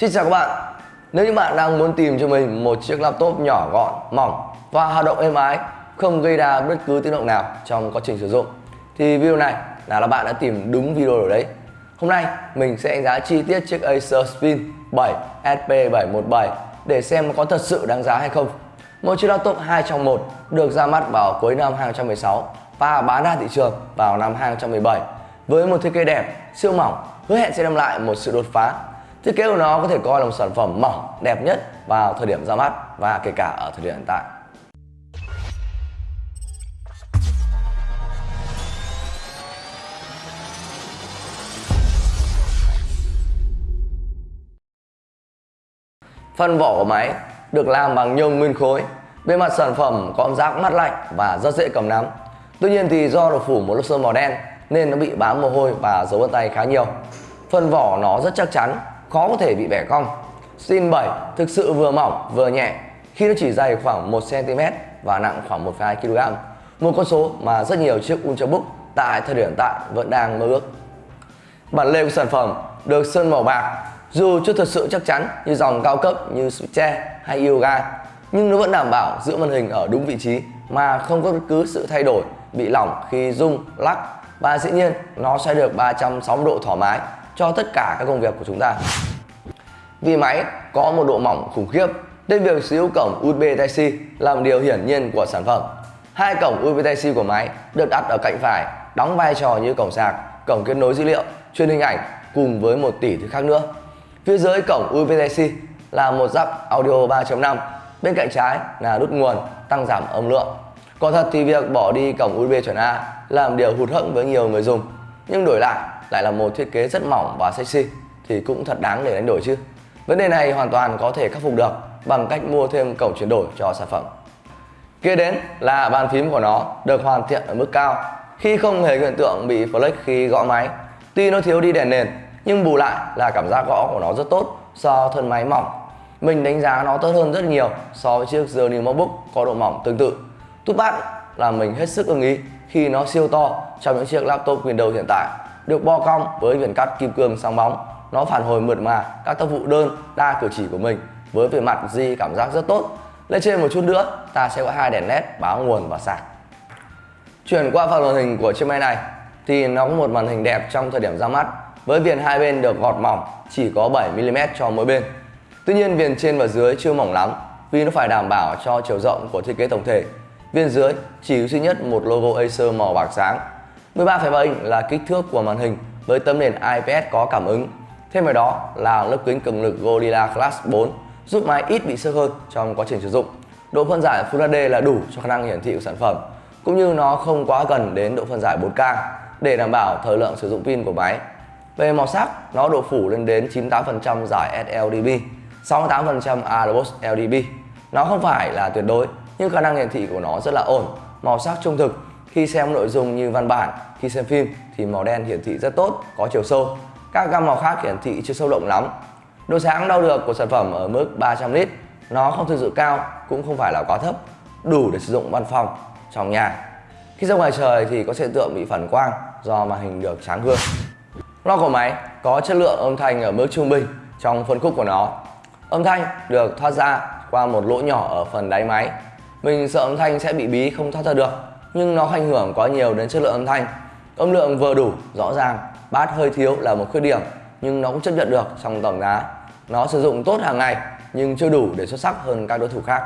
Xin chào các bạn Nếu như bạn đang muốn tìm cho mình một chiếc laptop nhỏ gọn, mỏng và hoạt động êm ái không gây ra bất cứ tiếng động nào trong quá trình sử dụng thì video này là bạn đã tìm đúng video rồi đấy Hôm nay mình sẽ đánh giá chi tiết chiếc Acer Spin 7 SP717 để xem có thật sự đáng giá hay không một chiếc laptop 2 trong 1 được ra mắt vào cuối năm 2016 và bán ra thị trường vào năm 2017 với một thiết kế đẹp, siêu mỏng, hứa hẹn sẽ đem lại một sự đột phá. Thiết kế của nó có thể coi là một sản phẩm mỏng, đẹp nhất vào thời điểm ra mắt và kể cả ở thời điểm hiện tại. Phần vỏ của máy được làm bằng nhôm nguyên khối. Bề mặt sản phẩm có giác mát lạnh và rất dễ cầm nắm. Tuy nhiên thì do được phủ một lớp sơn màu đen nên nó bị bám mồ hôi và dấu vân tay khá nhiều. Phần vỏ nó rất chắc chắn, khó có thể bị bẻ cong. Stin 7 thực sự vừa mỏng vừa nhẹ khi nó chỉ dày khoảng 1cm và nặng khoảng 1,2kg. Một con số mà rất nhiều chiếc Ultrabook tại thời điểm hiện tại vẫn đang mơ ước. Bản lề của sản phẩm được sơn màu bạc dù chưa thật sự chắc chắn như dòng cao cấp như Switch hay Yoga nhưng nó vẫn đảm bảo giữ màn hình ở đúng vị trí mà không có bất cứ sự thay đổi bị lỏng khi rung, lắc và dĩ nhiên nó sẽ được 360 độ thoải mái cho tất cả các công việc của chúng ta. Vì máy có một độ mỏng khủng khiếp nên việc sử dụng cổng USB Type-C là một điều hiển nhiên của sản phẩm. Hai cổng USB Type-C của máy được đặt ở cạnh phải đóng vai trò như cổng sạc, cổng kết nối dữ liệu, truyền hình ảnh cùng với một tỷ thứ khác nữa. Phía dưới cổng USB Type-C là một jack audio 3.5, bên cạnh trái là nút nguồn tăng giảm âm lượng. Còn thật thì việc bỏ đi cổng USB chuẩn A làm điều hụt hẫng với nhiều người dùng, nhưng đổi lại lại là một thiết kế rất mỏng và sexy, thì cũng thật đáng để đánh đổi chứ. Vấn đề này hoàn toàn có thể khắc phục được bằng cách mua thêm cổng chuyển đổi cho sản phẩm. Kế đến là bàn phím của nó được hoàn thiện ở mức cao, khi không hề hiện tượng bị flex khi gõ máy. Tuy nó thiếu đi đèn nền, nhưng bù lại là cảm giác gõ của nó rất tốt so thân máy mỏng mình đánh giá nó tốt hơn rất nhiều so với chiếc Journey MacBook có độ mỏng tương tự tút bát là mình hết sức ưng ý khi nó siêu to trong những chiếc laptop Windows hiện tại, được bo cong với viền cắt kim cương sáng bóng nó phản hồi mượt mà các tác vụ đơn đa cử chỉ của mình với về mặt di cảm giác rất tốt lên trên một chút nữa, ta sẽ có hai đèn led báo nguồn và sạc chuyển qua phần màn hình của chiếc máy này, thì nó có một màn hình đẹp trong thời điểm ra mắt, với viền hai bên được gọt mỏng, chỉ có 7mm cho mỗi bên. Tuy nhiên, viền trên và dưới chưa mỏng lắm, vì nó phải đảm bảo cho chiều rộng của thiết kế tổng thể. Viên dưới chỉ duy nhất một logo Acer màu bạc sáng. 13,7 inch là kích thước của màn hình với tấm nền IPS có cảm ứng. Thêm vào đó là lớp kính cường lực Gorilla Glass 4 giúp máy ít bị sơ hơn trong quá trình sử dụng. Độ phân giải Full HD là đủ cho khả năng hiển thị của sản phẩm cũng như nó không quá gần đến độ phân giải 4K để đảm bảo thời lượng sử dụng pin của máy về màu sắc, nó độ phủ lên đến 98% giải sRGB, 68% ARBOS LDB. Nó không phải là tuyệt đối, nhưng khả năng hiển thị của nó rất là ổn, màu sắc trung thực. Khi xem nội dung như văn bản, khi xem phim thì màu đen hiển thị rất tốt, có chiều sâu. Các gam màu khác hiển thị chưa sâu động lắm. Độ sáng đo được của sản phẩm ở mức 300 lít, nó không thực sự cao, cũng không phải là quá thấp, đủ để sử dụng văn phòng, trong nhà. Khi ra ngoài trời thì có hiện tượng bị phản quang do màn hình được sáng gương. Loa của máy có chất lượng âm thanh ở mức trung bình trong phân khúc của nó. Âm thanh được thoát ra qua một lỗ nhỏ ở phần đáy máy. Mình sợ âm thanh sẽ bị bí không thoát ra được, nhưng nó ảnh hưởng quá nhiều đến chất lượng âm thanh. Âm lượng vừa đủ, rõ ràng, bát hơi thiếu là một khuyết điểm, nhưng nó cũng chấp nhận được trong tổng giá. Nó sử dụng tốt hàng ngày, nhưng chưa đủ để xuất sắc hơn các đối thủ khác.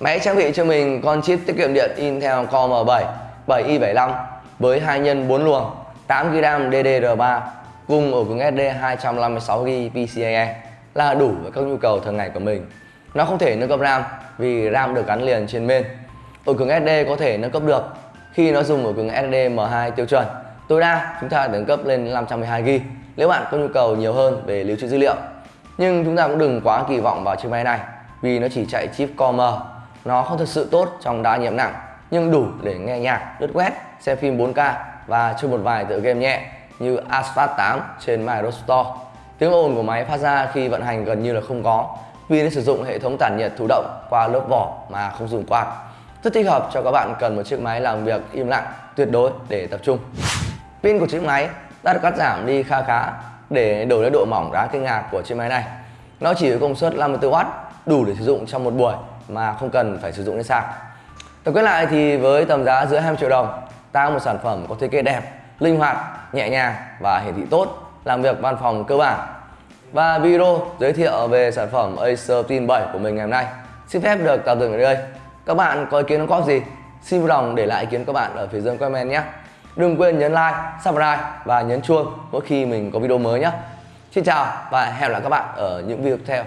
Máy trang bị cho mình con chip tiết kiệm điện Intel Core M7 7i75 với hai nhân 4 luồng 8GB DDR3 cùng ổ cứng SD 256GB PCIe là đủ với các nhu cầu thường ngày của mình. Nó không thể nâng cấp RAM vì RAM được gắn liền trên main. Ổ cứng SD có thể nâng cấp được khi nó dùng ổ cứng SD M2 tiêu chuẩn. Tối đa chúng ta nâng cấp lên 512GB nếu bạn có nhu cầu nhiều hơn về lưu trữ dữ liệu. Nhưng chúng ta cũng đừng quá kỳ vọng vào chiếc máy này vì nó chỉ chạy chip Core M. Nó không thực sự tốt trong đa nhiệm nặng nhưng đủ để nghe nhạc, lướt web, xem phim 4K và chơi một vài tựa game nhẹ như Asphalt 8 trên Microsoft Store. Tiếng ồn của máy phát ra khi vận hành gần như là không có vì nó sử dụng hệ thống tản nhiệt thụ động qua lớp vỏ mà không dùng quạt. Rất thích hợp cho các bạn cần một chiếc máy làm việc im lặng tuyệt đối để tập trung. Pin của chiếc máy đã được cắt giảm đi kha khá để đổi lấy độ mỏng đáng kinh ngạc của chiếc máy này. Nó chỉ có công suất 54W, đủ để sử dụng trong một buổi mà không cần phải sử dụng đến sạc. Tổng kết lại thì với tầm giá dưới 20 triệu đồng, ta có một sản phẩm có thiết kế đẹp, linh hoạt, nhẹ nhàng và hiển thị tốt, làm việc văn phòng cơ bản. Và video giới thiệu về sản phẩm Acer Tin 7 của mình ngày hôm nay xin phép được tạm dừng ở đây. Các bạn có ý kiến đóng góp gì? Xin vui lòng để lại ý kiến các bạn ở phía dưới comment nhé. Đừng quên nhấn like, subscribe và nhấn chuông mỗi khi mình có video mới nhé. Xin chào và hẹn gặp lại các bạn ở những video tiếp theo.